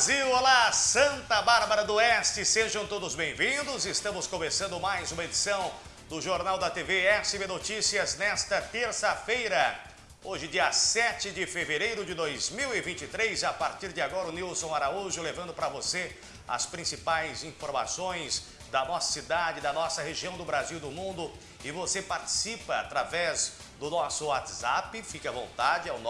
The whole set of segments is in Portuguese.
Brasil, olá Santa Bárbara do Oeste, sejam todos bem-vindos. Estamos começando mais uma edição do Jornal da TV SB Notícias nesta terça-feira. Hoje, dia 7 de fevereiro de 2023, a partir de agora o Nilson Araújo levando para você as principais informações da nossa cidade, da nossa região do Brasil do mundo. E você participa através do nosso WhatsApp, fique à vontade, é o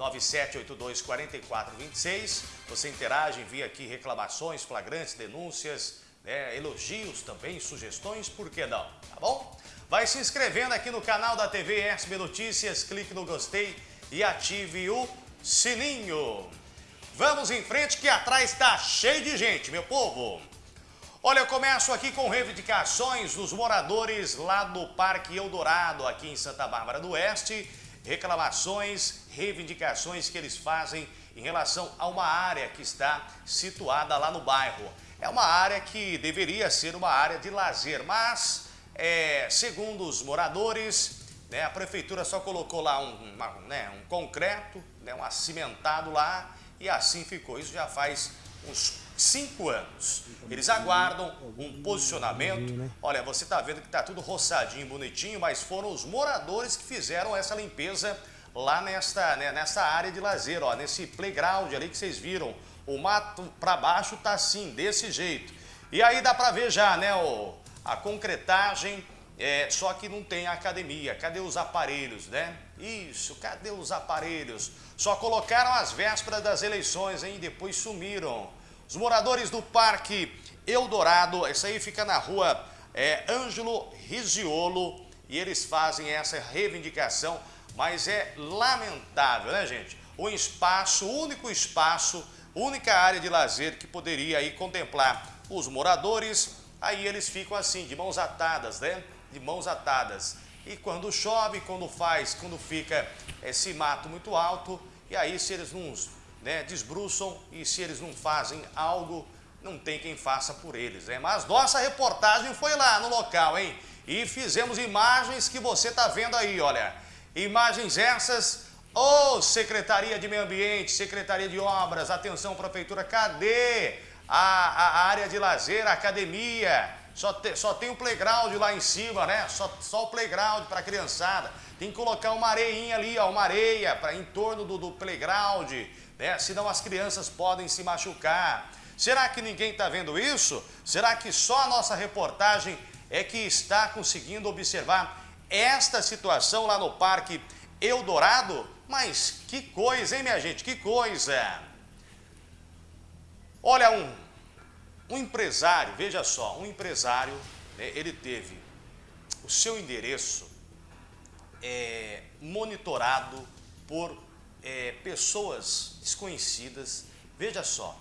997824426. Você interage, envia aqui reclamações, flagrantes, denúncias, né, elogios também, sugestões, por que não? Tá bom? Vai se inscrevendo aqui no canal da TV SB Notícias, clique no gostei e ative o sininho. Vamos em frente que atrás está cheio de gente, meu povo. Olha, eu começo aqui com reivindicações dos moradores lá do Parque Eldorado, aqui em Santa Bárbara do Oeste. Reclamações, reivindicações que eles fazem em relação a uma área que está situada lá no bairro. É uma área que deveria ser uma área de lazer, mas, é, segundo os moradores, né, a prefeitura só colocou lá um, uma, né, um concreto, né, um acimentado lá, e assim ficou. Isso já faz uns cinco anos. Eles aguardam um posicionamento. Olha, você está vendo que está tudo roçadinho, bonitinho, mas foram os moradores que fizeram essa limpeza lá nesta, né, nessa área de lazer, ó, nesse playground ali que vocês viram. O mato para baixo tá assim, desse jeito. E aí dá para ver já, né, o, a concretagem, é, só que não tem academia. Cadê os aparelhos, né? Isso, cadê os aparelhos? Só colocaram as vésperas das eleições, hein? Depois sumiram. Os moradores do Parque Eldorado, isso aí fica na rua é, Ângelo Riziolo, e eles fazem essa reivindicação, mas é lamentável, né, gente? O espaço, único espaço, única área de lazer que poderia aí contemplar os moradores, aí eles ficam assim, de mãos atadas, né? De mãos atadas. E quando chove, quando faz, quando fica esse mato muito alto, e aí se eles não né, desbruçam e se eles não fazem algo, não tem quem faça por eles. Né? Mas nossa reportagem foi lá no local, hein? E fizemos imagens que você está vendo aí, olha. Imagens essas, ô oh, Secretaria de Meio Ambiente, Secretaria de Obras, atenção Prefeitura, cadê a, a área de lazer, a academia? Só, te, só tem o playground lá em cima, né? Só, só o playground para a criançada. Tem que colocar uma areinha ali, ó, uma areia pra, em torno do, do playground né? senão as crianças podem se machucar. Será que ninguém está vendo isso? Será que só a nossa reportagem é que está conseguindo observar esta situação lá no Parque Eldorado? Mas que coisa, hein, minha gente? Que coisa! Olha, um, um empresário, veja só, um empresário, né, ele teve o seu endereço é, monitorado por é, pessoas desconhecidas, veja só,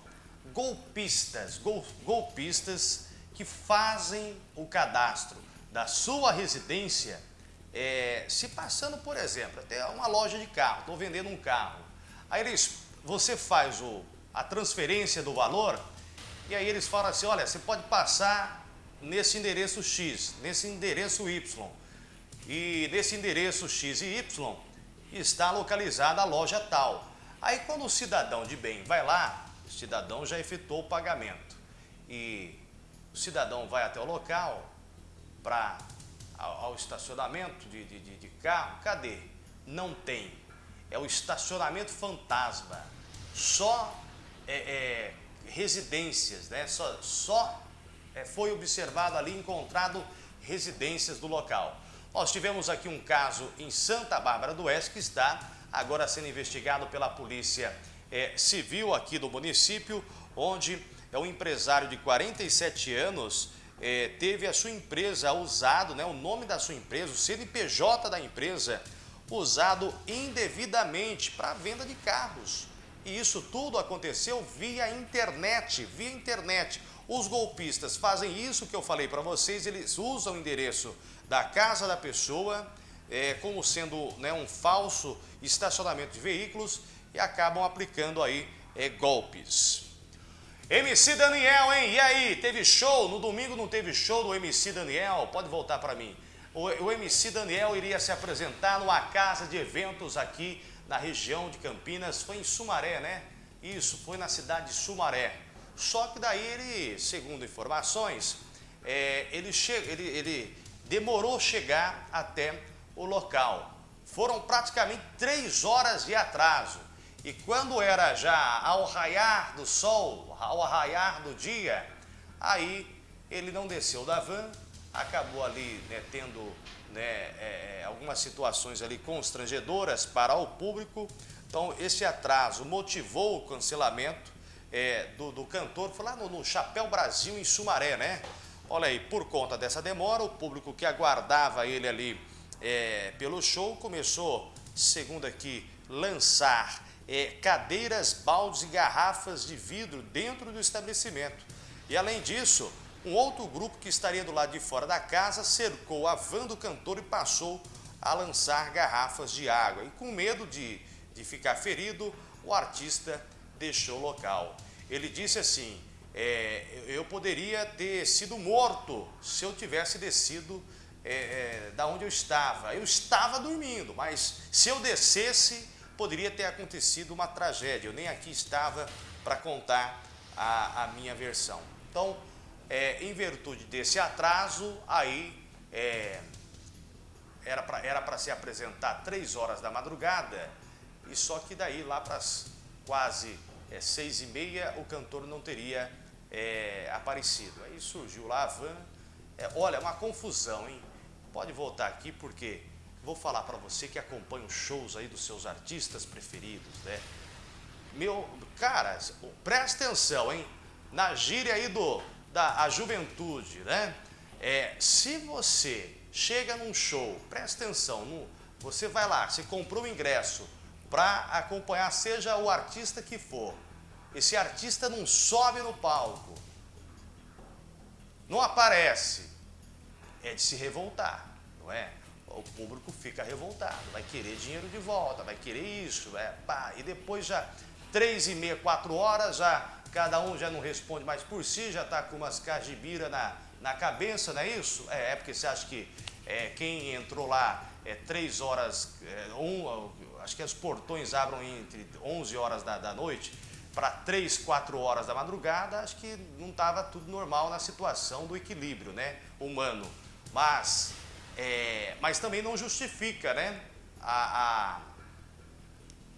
golpistas, gol, golpistas que fazem o cadastro da sua residência é, se passando, por exemplo, até uma loja de carro, estou vendendo um carro. Aí eles, você faz o, a transferência do valor e aí eles falam assim, olha, você pode passar nesse endereço X, nesse endereço Y. E nesse endereço X e Y, está localizada a loja tal. Aí quando o cidadão de bem vai lá, o cidadão já efetuou o pagamento. E o cidadão vai até o local para ao, estacionamento de, de, de, carro, cadê? Não tem. É o estacionamento fantasma. Só é, é, residências, né? Só, só é, foi observado ali, encontrado residências do local. Nós tivemos aqui um caso em Santa Bárbara do Oeste que está agora sendo investigado pela Polícia é, Civil aqui do município, onde é um empresário de 47 anos é, teve a sua empresa usado, né, o nome da sua empresa, o CNPJ da empresa, usado indevidamente para venda de carros. E isso tudo aconteceu via internet, via internet. Os golpistas fazem isso que eu falei para vocês, eles usam o endereço da casa da pessoa é, como sendo né, um falso estacionamento de veículos e acabam aplicando aí é, golpes. MC Daniel, hein? E aí, teve show? No domingo não teve show do MC Daniel? Pode voltar para mim. O, o MC Daniel iria se apresentar numa casa de eventos aqui na região de Campinas. Foi em Sumaré, né? Isso foi na cidade de Sumaré. Só que daí ele, segundo informações, é, ele, ele, ele demorou chegar até o local. Foram praticamente três horas de atraso. E quando era já ao raiar do sol, ao raiar do dia, aí ele não desceu da van, acabou ali né, tendo né, é, é, algumas situações ali constrangedoras para o público. Então, esse atraso motivou o cancelamento é, do, do, cantor, foi lá no, no Chapéu Brasil, em Sumaré, né? Olha aí, por conta dessa demora, o público que aguardava ele ali é, pelo show começou, segundo aqui, lançar é, cadeiras, baldes e garrafas de vidro dentro do estabelecimento. E além disso, um outro grupo que estaria do lado de fora da casa cercou a van do cantor e passou a lançar garrafas de água. E com medo de, de ficar ferido, o artista deixou o local. Ele disse assim, é, eu poderia ter sido morto se eu tivesse descido é, é, da onde eu estava. Eu estava dormindo, mas se eu descesse, poderia ter acontecido uma tragédia. Eu nem aqui estava para contar a, a, minha versão. Então, é, em virtude desse atraso, aí é, era para era se apresentar três horas da madrugada, e só que daí lá para as quase é, seis e meia o cantor não teria é, aparecido. Aí surgiu lá a van, é, olha, uma confusão, hein? Pode voltar aqui porque vou falar para você que acompanha os shows aí dos seus artistas preferidos, né? Meu, cara, presta atenção, hein? Na gíria aí do, da a juventude, né? É, se você chega num show, presta atenção, no, você vai lá, você comprou o ingresso para acompanhar, seja o artista que for, esse artista não sobe no palco, não aparece, é de se revoltar, não é? O público fica revoltado, vai querer dinheiro de volta, vai querer isso, é, pá, e depois já três e meia, quatro horas, já cada um já não responde mais por si, já está com umas cajibira na, na cabeça, não é isso? É, é porque você acha que é, quem entrou lá é três horas, é, um, acho que os portões abrem entre 11 horas da, da noite, para 3, 4 horas da madrugada, acho que não estava tudo normal na situação do equilíbrio né, humano. Mas, é, mas também não justifica né, a, a,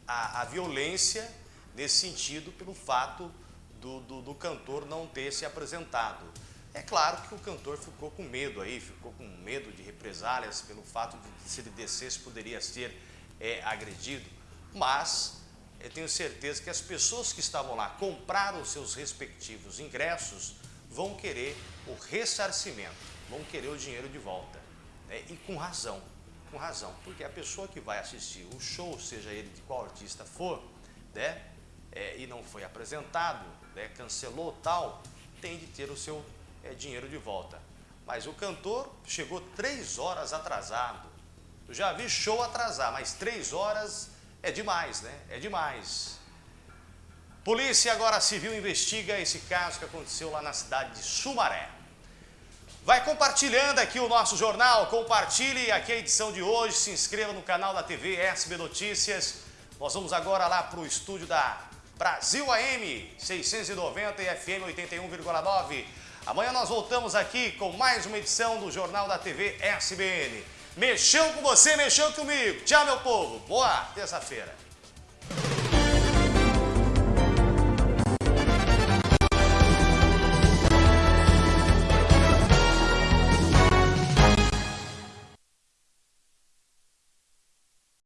a, a violência nesse sentido pelo fato do, do, do, cantor não ter se apresentado. É claro que o cantor ficou com medo aí, ficou com medo de represálias pelo fato de se ele descesse poderia ser é, agredido, mas eu tenho certeza que as pessoas que estavam lá compraram seus respectivos ingressos vão querer o ressarcimento, vão querer o dinheiro de volta. Né? E com razão, com razão, porque a pessoa que vai assistir o show, seja ele de qual artista for, né? É, e não foi apresentado, né? cancelou tal, tem de ter o seu é, dinheiro de volta. Mas o cantor chegou três horas atrasado. Eu já vi show atrasar, mas três horas é demais, né? É demais. Polícia agora civil investiga esse caso que aconteceu lá na cidade de Sumaré. Vai compartilhando aqui o nosso jornal, compartilhe aqui a edição de hoje, se inscreva no canal da TV SB Notícias. Nós vamos agora lá para o estúdio da Brasil AM 690 e FM 81,9. Amanhã nós voltamos aqui com mais uma edição do Jornal da TV SBN. Mexeu com você, mexeu comigo. Tchau, meu povo. Boa terça-feira.